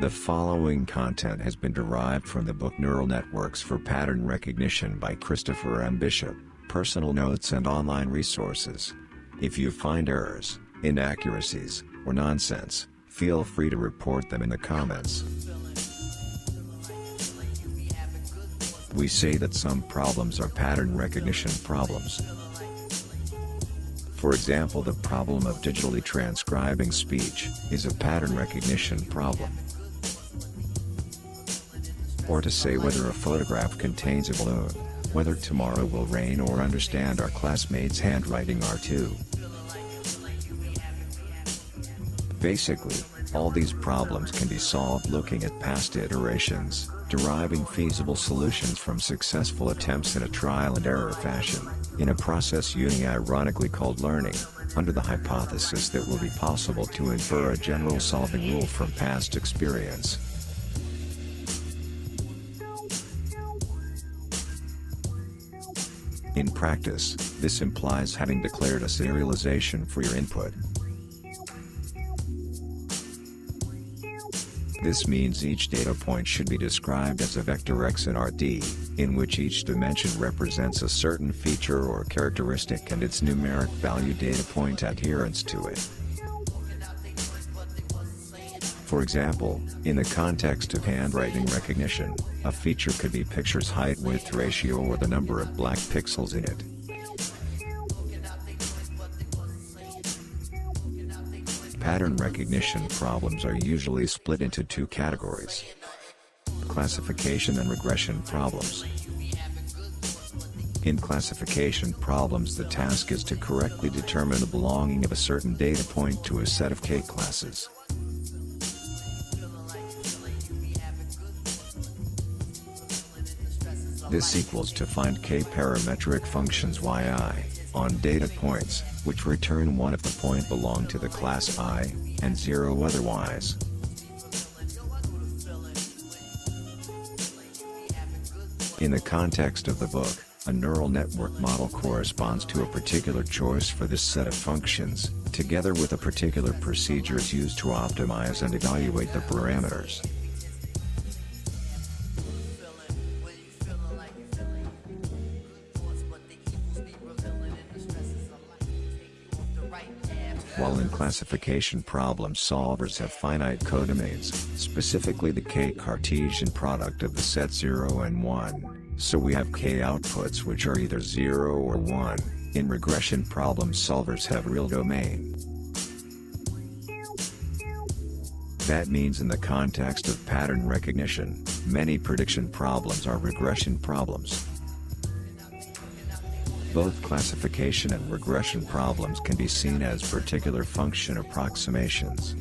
The following content has been derived from the book Neural Networks for Pattern Recognition by Christopher M. Bishop, personal notes and online resources. If you find errors, inaccuracies, or nonsense, feel free to report them in the comments. We say that some problems are pattern recognition problems. For example the problem of digitally transcribing speech is a pattern recognition problem. Or to say whether a photograph contains a balloon, whether tomorrow will rain or understand our classmates' handwriting are too. Basically, all these problems can be solved looking at past iterations, deriving feasible solutions from successful attempts in a trial and error fashion, in a process uni-ironically called learning, under the hypothesis that will be possible to infer a general solving rule from past experience. In practice, this implies having declared a serialization for your input. This means each data point should be described as a vector x in Rd, in which each dimension represents a certain feature or characteristic and its numeric value data point adherence to it. For example, in the context of handwriting recognition, a feature could be picture's height-width ratio or the number of black pixels in it. Pattern recognition problems are usually split into two categories. Classification and regression problems. In classification problems the task is to correctly determine the belonging of a certain data point to a set of k-classes. This equals to find k-parametric functions yi on data points, which return one if the point belong to the class i, and zero otherwise. In the context of the book, a neural network model corresponds to a particular choice for this set of functions, together with a particular procedures used to optimize and evaluate the parameters. While in classification problem solvers have finite codomains, specifically the k-Cartesian product of the set 0 and 1, so we have k-outputs which are either 0 or 1, in regression problem solvers have real domain. That means in the context of pattern recognition, many prediction problems are regression problems. Both classification and regression problems can be seen as particular function approximations.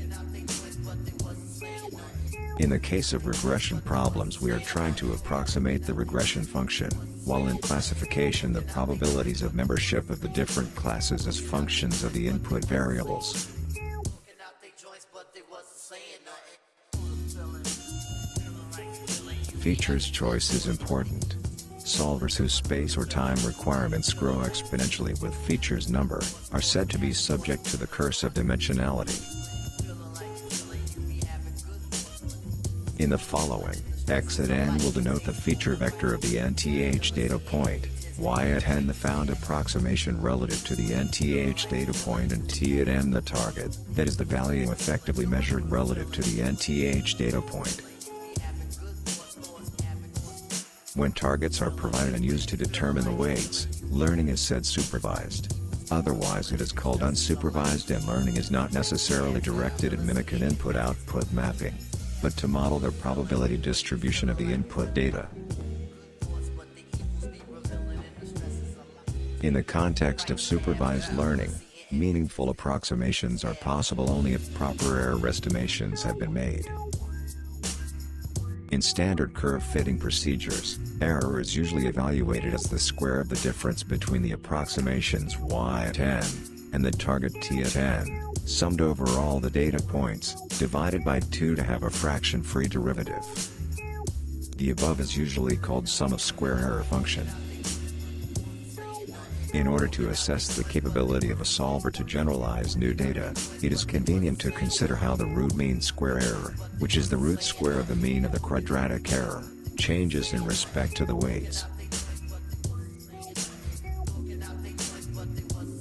In the case of regression problems we are trying to approximate the regression function, while in classification the probabilities of membership of the different classes as functions of the input variables. Features choice is important. Solvers whose space or time requirements grow exponentially with features number, are said to be subject to the curse of dimensionality. In the following, x at n will denote the feature vector of the nth data point, y at n the found approximation relative to the nth data point and t at n the target, that is the value effectively measured relative to the nth data point. When targets are provided and used to determine the weights, learning is said supervised. Otherwise it is called unsupervised and learning is not necessarily directed at mimic an input-output mapping, but to model the probability distribution of the input data. In the context of supervised learning, meaningful approximations are possible only if proper error estimations have been made. In standard curve fitting procedures, error is usually evaluated as the square of the difference between the approximations y at n, and the target t at n, summed over all the data points, divided by 2 to have a fraction-free derivative. The above is usually called sum of square error function. In order to assess the capability of a solver to generalize new data, it is convenient to consider how the root mean square error, which is the root square of the mean of the quadratic error, changes in respect to the weights.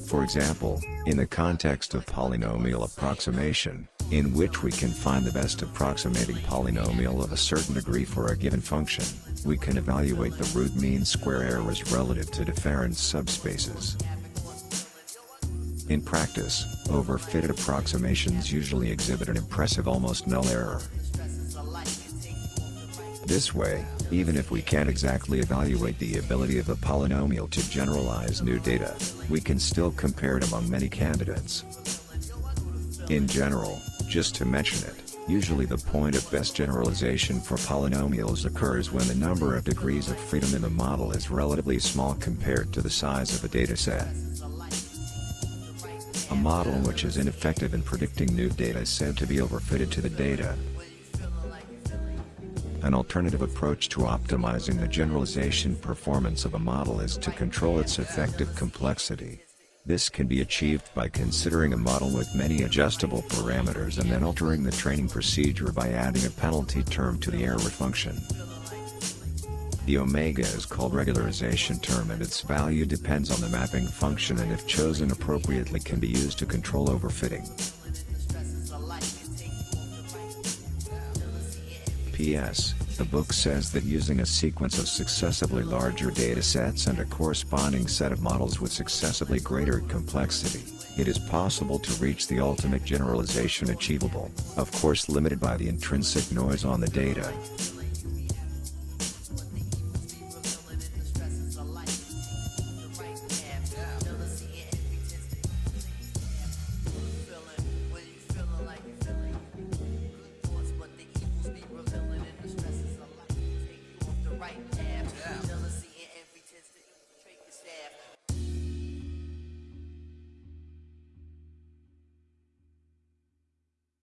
For example, in the context of polynomial approximation, in which we can find the best approximating polynomial of a certain degree for a given function, we can evaluate the root mean square errors relative to different subspaces. In practice, overfitted approximations usually exhibit an impressive almost null error. This way, even if we can't exactly evaluate the ability of a polynomial to generalize new data, we can still compare it among many candidates. In general, just to mention it, usually the point of best generalization for polynomials occurs when the number of degrees of freedom in the model is relatively small compared to the size of the dataset. A model which is ineffective in predicting new data is said to be overfitted to the data, an alternative approach to optimizing the generalization performance of a model is to control its effective complexity. This can be achieved by considering a model with many adjustable parameters and then altering the training procedure by adding a penalty term to the error function. The omega is called regularization term and its value depends on the mapping function and if chosen appropriately can be used to control overfitting. P.S. The book says that using a sequence of successively larger datasets and a corresponding set of models with successively greater complexity, it is possible to reach the ultimate generalization achievable, of course limited by the intrinsic noise on the data.